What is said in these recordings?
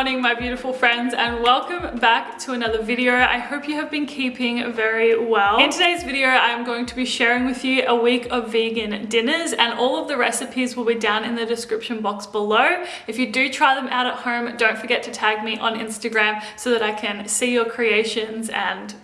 morning my beautiful friends and welcome back to another video. I hope you have been keeping very well. In today's video I'm going to be sharing with you a week of vegan dinners and all of the recipes will be down in the description box below. If you do try them out at home don't forget to tag me on Instagram so that I can see your creations and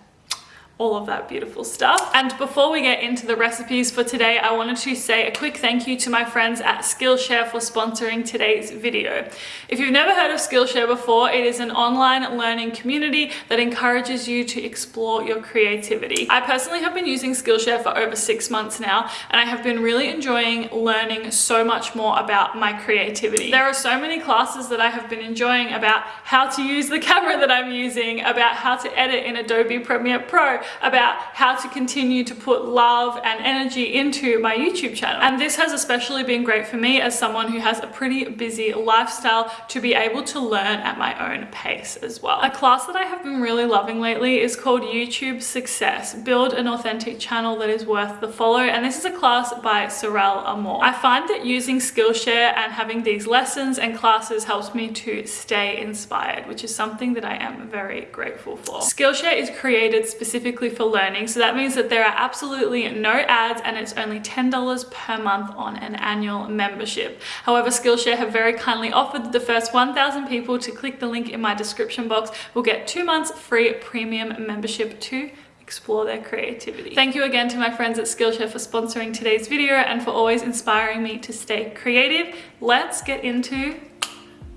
all of that beautiful stuff. And before we get into the recipes for today, I wanted to say a quick thank you to my friends at Skillshare for sponsoring today's video. If you've never heard of Skillshare before, it is an online learning community that encourages you to explore your creativity. I personally have been using Skillshare for over six months now, and I have been really enjoying learning so much more about my creativity. There are so many classes that I have been enjoying about how to use the camera that I'm using, about how to edit in Adobe Premiere Pro, about how to continue to put love and energy into my YouTube channel. And this has especially been great for me as someone who has a pretty busy lifestyle to be able to learn at my own pace as well. A class that I have been really loving lately is called YouTube Success, Build an Authentic Channel That Is Worth the Follow. And this is a class by Sorelle Amore. I find that using Skillshare and having these lessons and classes helps me to stay inspired, which is something that I am very grateful for. Skillshare is created specifically specifically for learning. So that means that there are absolutely no ads and it's only $10 per month on an annual membership. However, Skillshare have very kindly offered the first 1,000 people to click the link in my description box will get two months free premium membership to explore their creativity. Thank you again to my friends at Skillshare for sponsoring today's video and for always inspiring me to stay creative. Let's get into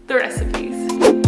the recipes.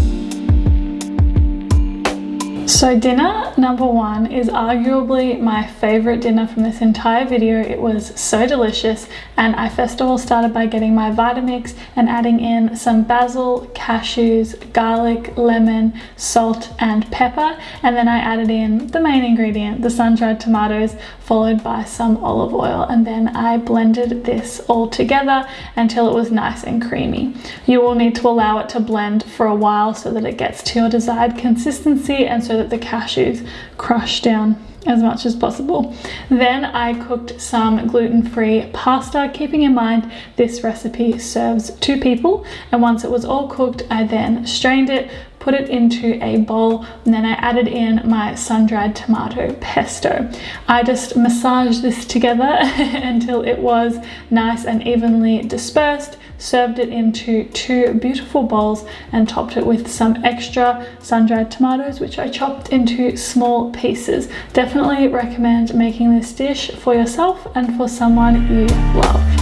So dinner number one is arguably my favorite dinner from this entire video. It was so delicious and I first of all started by getting my Vitamix and adding in some basil, cashews, garlic, lemon, salt and pepper and then I added in the main ingredient, the sun-dried tomatoes followed by some olive oil and then I blended this all together until it was nice and creamy. You will need to allow it to blend for a while so that it gets to your desired consistency and so that the cashews crush down as much as possible. Then I cooked some gluten-free pasta, keeping in mind this recipe serves two people. And once it was all cooked, I then strained it, put it into a bowl, and then I added in my sun-dried tomato pesto. I just massaged this together until it was nice and evenly dispersed, served it into two beautiful bowls and topped it with some extra sun-dried tomatoes which I chopped into small pieces. Definitely recommend making this dish for yourself and for someone you love.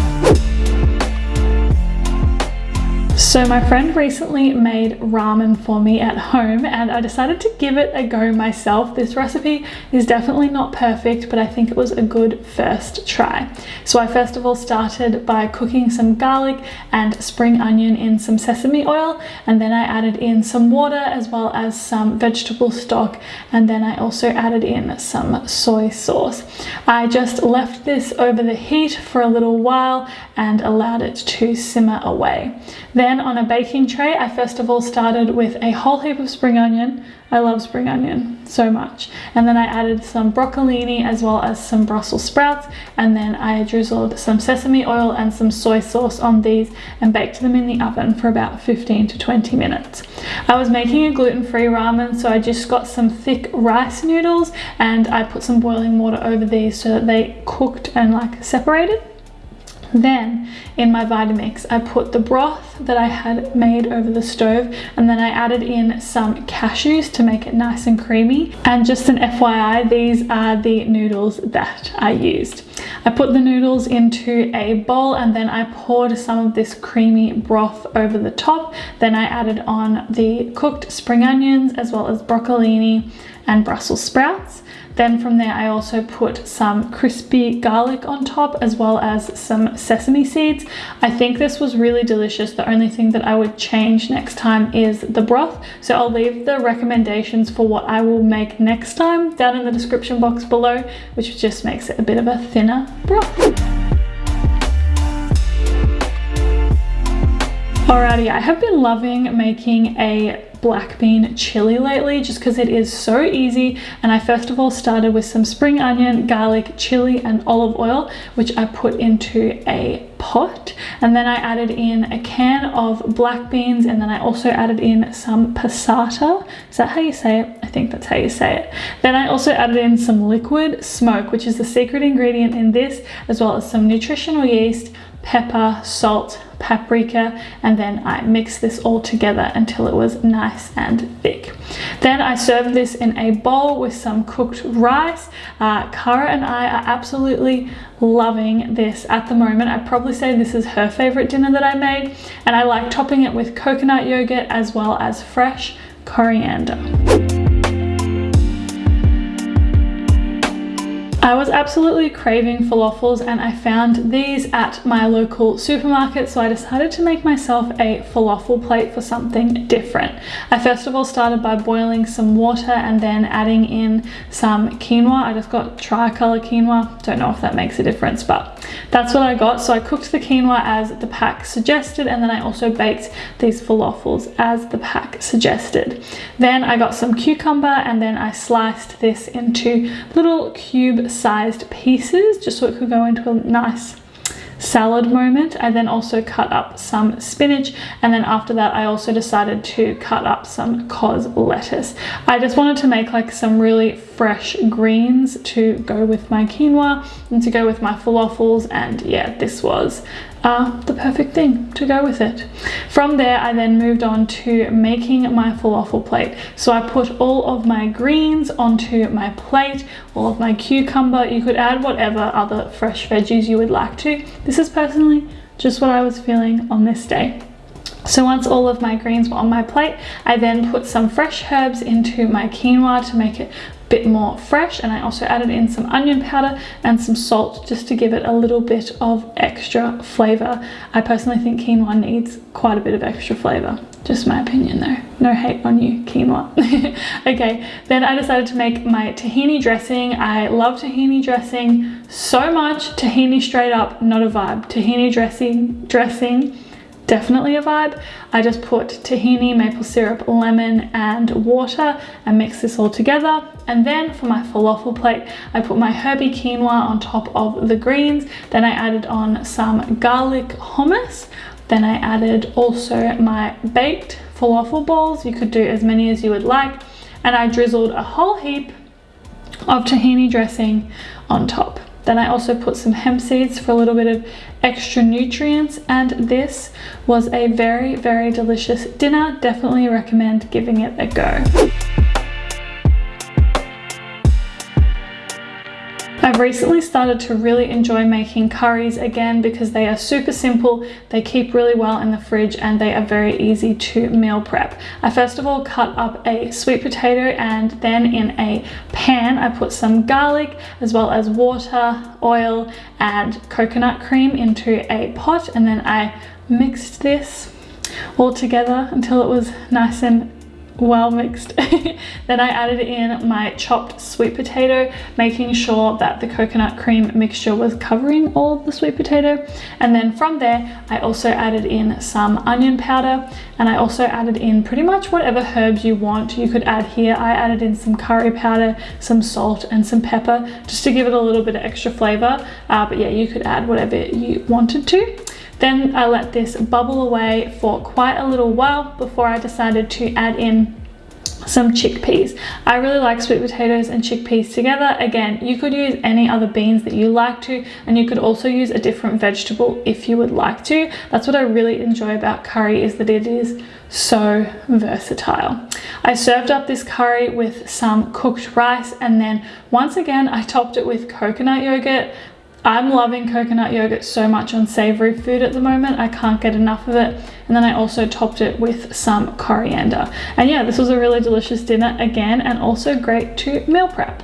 So my friend recently made ramen for me at home and I decided to give it a go myself. This recipe is definitely not perfect, but I think it was a good first try. So I first of all started by cooking some garlic and spring onion in some sesame oil and then I added in some water as well as some vegetable stock and then I also added in some soy sauce. I just left this over the heat for a little while and allowed it to simmer away. Then on a baking tray, I first of all started with a whole heap of spring onion. I love spring onion so much. And then I added some broccolini as well as some Brussels sprouts. And then I drizzled some sesame oil and some soy sauce on these and baked them in the oven for about 15 to 20 minutes. I was making a gluten-free ramen, so I just got some thick rice noodles and I put some boiling water over these so that they cooked and like separated. Then in my Vitamix, I put the broth that I had made over the stove and then I added in some cashews to make it nice and creamy. And just an FYI, these are the noodles that I used. I put the noodles into a bowl and then I poured some of this creamy broth over the top. Then I added on the cooked spring onions as well as broccolini and Brussels sprouts. Then from there, I also put some crispy garlic on top as well as some sesame seeds. I think this was really delicious. The only thing that I would change next time is the broth. So I'll leave the recommendations for what I will make next time down in the description box below, which just makes it a bit of a thinner broth. Alrighty, I have been loving making a black bean chili lately just because it is so easy and I first of all started with some spring onion, garlic, chili and olive oil which I put into a pot and then I added in a can of black beans and then I also added in some passata. Is that how you say it? I think that's how you say it. Then I also added in some liquid smoke which is the secret ingredient in this as well as some nutritional yeast, pepper, salt, paprika, and then I mixed this all together until it was nice and thick. Then I served this in a bowl with some cooked rice. Uh, Cara and I are absolutely loving this at the moment. I'd probably say this is her favorite dinner that I made, and I like topping it with coconut yogurt as well as fresh coriander. I was absolutely craving falafels and I found these at my local supermarket so I decided to make myself a falafel plate for something different. I first of all started by boiling some water and then adding in some quinoa. I just got tricolor quinoa. Don't know if that makes a difference but that's what I got. So I cooked the quinoa as the pack suggested and then I also baked these falafels as the pack suggested. Then I got some cucumber and then I sliced this into little cube sized pieces just so it could go into a nice salad moment. I then also cut up some spinach and then after that I also decided to cut up some cos lettuce. I just wanted to make like some really fresh greens to go with my quinoa and to go with my falafels and yeah this was uh, the perfect thing to go with it. From there, I then moved on to making my falafel plate. So I put all of my greens onto my plate, all of my cucumber. You could add whatever other fresh veggies you would like to. This is personally just what I was feeling on this day. So once all of my greens were on my plate, I then put some fresh herbs into my quinoa to make it bit more fresh and I also added in some onion powder and some salt just to give it a little bit of extra flavor. I personally think quinoa needs quite a bit of extra flavor. Just my opinion though. No hate on you, quinoa. okay, then I decided to make my tahini dressing. I love tahini dressing so much. Tahini straight up, not a vibe. Tahini dressing, dressing definitely a vibe. I just put tahini, maple syrup, lemon and water and mix this all together. And then for my falafel plate, I put my herby quinoa on top of the greens. Then I added on some garlic hummus. Then I added also my baked falafel balls. You could do as many as you would like. And I drizzled a whole heap of tahini dressing on top. Then I also put some hemp seeds for a little bit of extra nutrients and this was a very, very delicious dinner. Definitely recommend giving it a go. I've recently started to really enjoy making curries again because they are super simple, they keep really well in the fridge and they are very easy to meal prep. I first of all cut up a sweet potato and then in a pan I put some garlic as well as water, oil and coconut cream into a pot and then I mixed this all together until it was nice and well mixed. then I added in my chopped sweet potato, making sure that the coconut cream mixture was covering all the sweet potato. And then from there, I also added in some onion powder and I also added in pretty much whatever herbs you want. You could add here, I added in some curry powder, some salt and some pepper just to give it a little bit of extra flavor. Uh, but yeah, you could add whatever you wanted to. Then I let this bubble away for quite a little while before I decided to add in some chickpeas. I really like sweet potatoes and chickpeas together. Again, you could use any other beans that you like to, and you could also use a different vegetable if you would like to. That's what I really enjoy about curry is that it is so versatile. I served up this curry with some cooked rice and then once again I topped it with coconut yogurt I'm loving coconut yogurt so much on savory food at the moment. I can't get enough of it. And then I also topped it with some coriander. And yeah, this was a really delicious dinner again and also great to meal prep.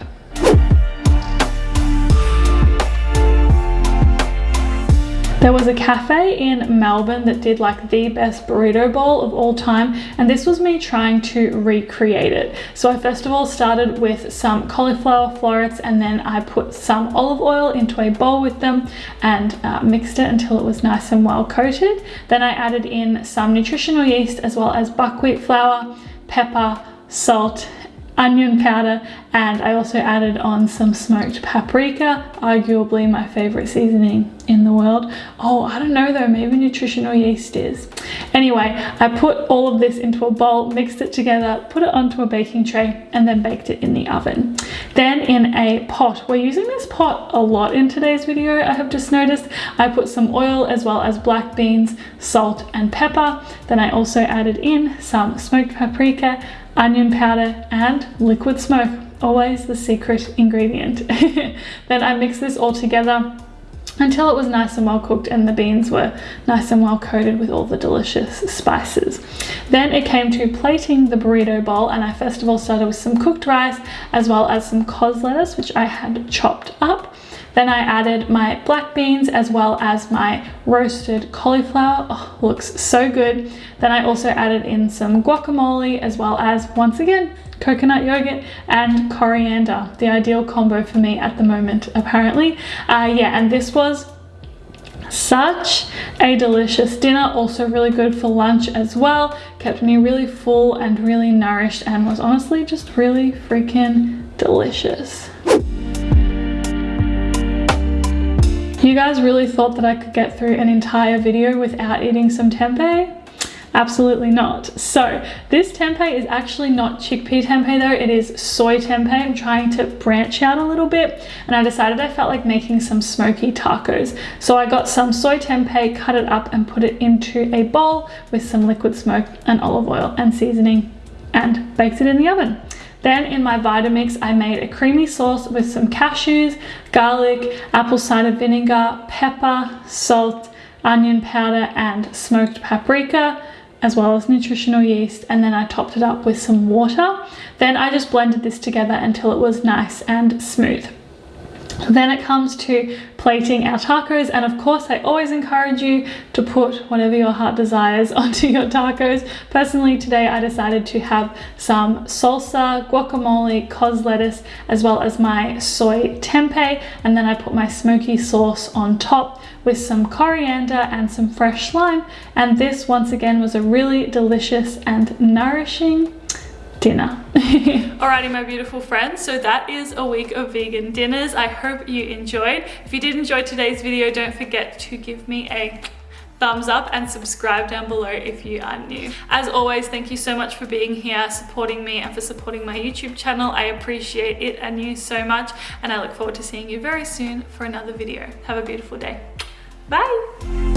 There was a cafe in Melbourne that did like the best burrito bowl of all time and this was me trying to recreate it. So I first of all started with some cauliflower florets and then I put some olive oil into a bowl with them and uh, mixed it until it was nice and well coated. Then I added in some nutritional yeast as well as buckwheat flour pepper, salt, onion powder and I also added on some smoked paprika, arguably my favorite seasoning in the world. Oh, I don't know though, maybe nutritional yeast is. Anyway, I put all of this into a bowl, mixed it together, put it onto a baking tray and then baked it in the oven. Then in a pot, we're using this pot a lot in today's video, I have just noticed. I put some oil as well as black beans, salt and pepper. Then I also added in some smoked paprika, onion powder and liquid smoke always the secret ingredient then I mixed this all together until it was nice and well cooked and the beans were nice and well coated with all the delicious spices. Then it came to plating the burrito bowl and I first of all started with some cooked rice as well as some cos lettuce which I had chopped up. Then I added my black beans as well as my roasted cauliflower. Oh, looks so good. Then I also added in some guacamole as well as, once again, coconut yogurt and coriander. The ideal combo for me at the moment, apparently. Uh, yeah, and this was such a delicious dinner also really good for lunch as well kept me really full and really nourished and was honestly just really freaking delicious You guys really thought that I could get through an entire video without eating some tempeh? Absolutely not. So this tempeh is actually not chickpea tempeh though, it is soy tempeh. I'm trying to branch out a little bit and I decided I felt like making some smoky tacos. So I got some soy tempeh, cut it up and put it into a bowl with some liquid smoke and olive oil and seasoning and baked it in the oven. Then in my Vitamix, I made a creamy sauce with some cashews, garlic, apple cider vinegar, pepper, salt, onion powder, and smoked paprika as well as nutritional yeast and then I topped it up with some water. Then I just blended this together until it was nice and smooth. Then it comes to plating our tacos and of course I always encourage you to put whatever your heart desires onto your tacos. Personally today I decided to have some salsa, guacamole, cos lettuce as well as my soy tempeh and then I put my smoky sauce on top with some coriander and some fresh lime and this once again was a really delicious and nourishing dinner. Alrighty, my beautiful friends, so that is a week of vegan dinners. I hope you enjoyed. If you did enjoy today's video, don't forget to give me a thumbs up and subscribe down below if you are new. As always, thank you so much for being here, supporting me and for supporting my YouTube channel. I appreciate it and you so much and I look forward to seeing you very soon for another video. Have a beautiful day. Bye!